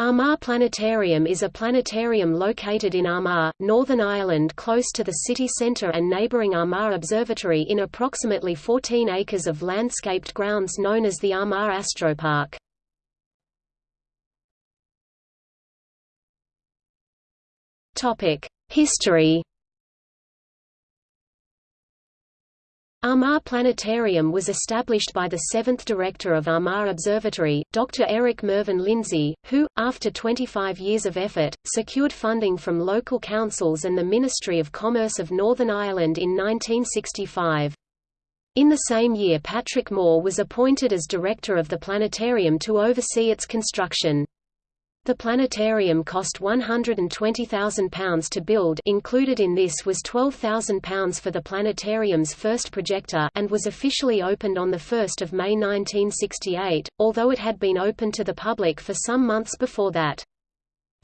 Armagh Planetarium is a planetarium located in Armagh, Northern Ireland close to the city centre and neighbouring Armagh Observatory in approximately 14 acres of landscaped grounds known as the Armagh Astropark. History Armagh Planetarium was established by the seventh director of Armagh Observatory, Dr. Eric Mervyn Lindsay, who, after 25 years of effort, secured funding from local councils and the Ministry of Commerce of Northern Ireland in 1965. In the same year Patrick Moore was appointed as director of the planetarium to oversee its construction. The planetarium cost £120,000 to build included in this was £12,000 for the planetarium's first projector and was officially opened on 1 May 1968, although it had been open to the public for some months before that.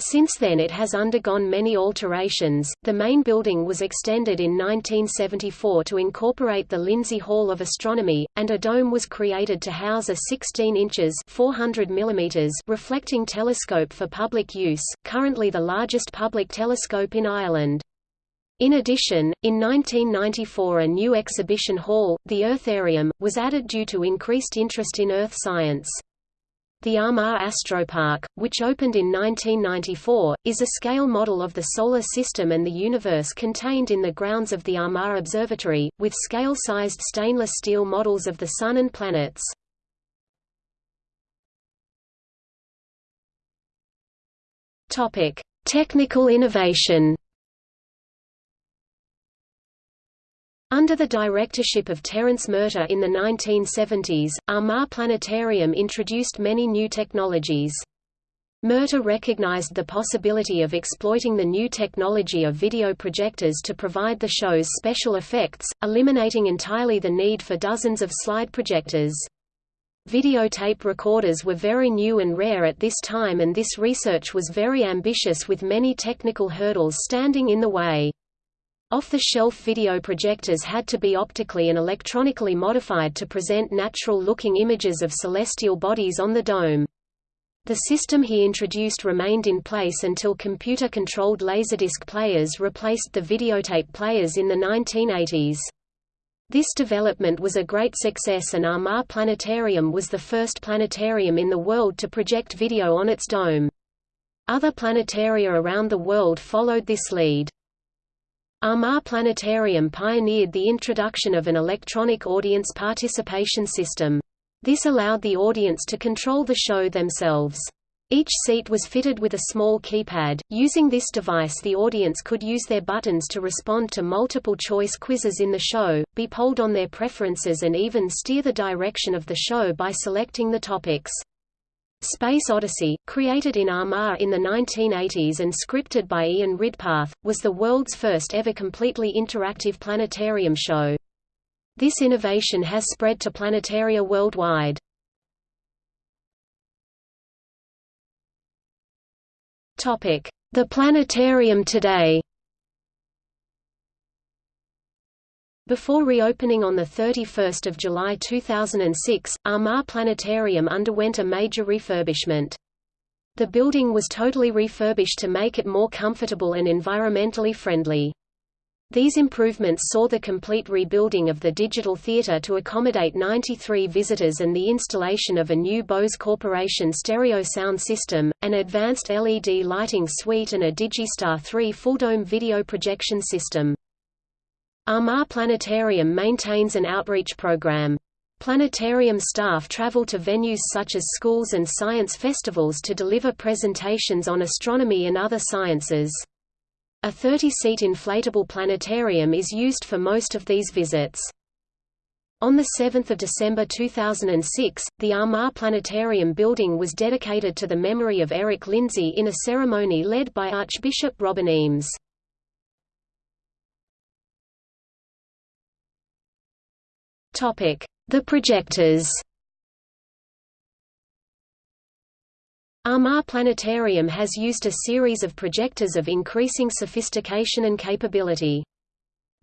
Since then it has undergone many alterations. The main building was extended in 1974 to incorporate the Lindsay Hall of Astronomy, and a dome was created to house a 16 inches 400 mm reflecting telescope for public use, currently the largest public telescope in Ireland. In addition, in 1994 a new exhibition hall, the Eartharium, was added due to increased interest in Earth science. The Armagh Astropark, which opened in 1994, is a scale model of the Solar System and the universe contained in the grounds of the Armagh Observatory, with scale-sized stainless steel models of the Sun and planets. Technical innovation Under the directorship of Terence Murtagh in the 1970s, Armagh Planetarium introduced many new technologies. Murtagh recognized the possibility of exploiting the new technology of video projectors to provide the show's special effects, eliminating entirely the need for dozens of slide projectors. Videotape recorders were very new and rare at this time and this research was very ambitious with many technical hurdles standing in the way. Off-the-shelf video projectors had to be optically and electronically modified to present natural-looking images of celestial bodies on the dome. The system he introduced remained in place until computer-controlled laserdisc players replaced the videotape players in the 1980s. This development was a great success and Armagh Planetarium was the first planetarium in the world to project video on its dome. Other planetaria around the world followed this lead. Armagh Planetarium pioneered the introduction of an electronic audience participation system. This allowed the audience to control the show themselves. Each seat was fitted with a small keypad. Using this device, the audience could use their buttons to respond to multiple choice quizzes in the show, be polled on their preferences, and even steer the direction of the show by selecting the topics. Space Odyssey, created in Armagh in the 1980s and scripted by Ian Ridpath, was the world's first ever completely interactive planetarium show. This innovation has spread to planetaria worldwide. The planetarium today Before reopening on 31 July 2006, Armagh Planetarium underwent a major refurbishment. The building was totally refurbished to make it more comfortable and environmentally friendly. These improvements saw the complete rebuilding of the digital theater to accommodate 93 visitors and the installation of a new Bose Corporation stereo sound system, an advanced LED lighting suite and a Digistar 3 full-dome video projection system. Armagh Planetarium maintains an outreach program. Planetarium staff travel to venues such as schools and science festivals to deliver presentations on astronomy and other sciences. A 30-seat inflatable planetarium is used for most of these visits. On 7 December 2006, the Armagh Planetarium building was dedicated to the memory of Eric Lindsay in a ceremony led by Archbishop Robin Eames. The projectors Armagh Planetarium has used a series of projectors of increasing sophistication and capability.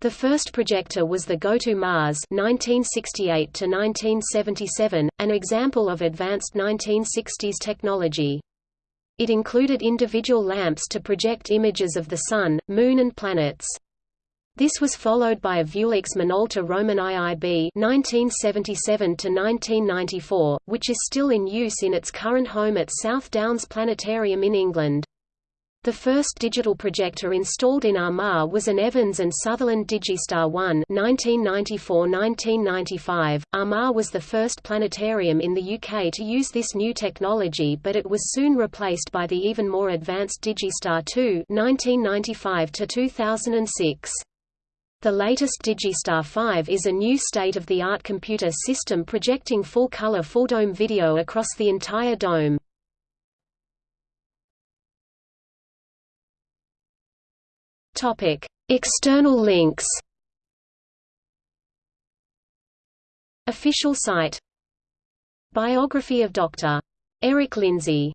The first projector was the GoTo Mars 1968 1977, an example of advanced 1960s technology. It included individual lamps to project images of the Sun, Moon and planets. This was followed by a Viewlex Minolta Roman IIB 1977–1994, which is still in use in its current home at South Downs Planetarium in England. The first digital projector installed in Armagh was an Evans and Sutherland Digistar 1 1994–1995. Armagh was the first planetarium in the UK to use this new technology but it was soon replaced by the even more advanced Digistar 2 1995–2006. The latest Digistar 5 is a new state-of-the-art computer system projecting full-color full-dome video across the entire dome. External links Official site Biography of Dr. Eric Lindsay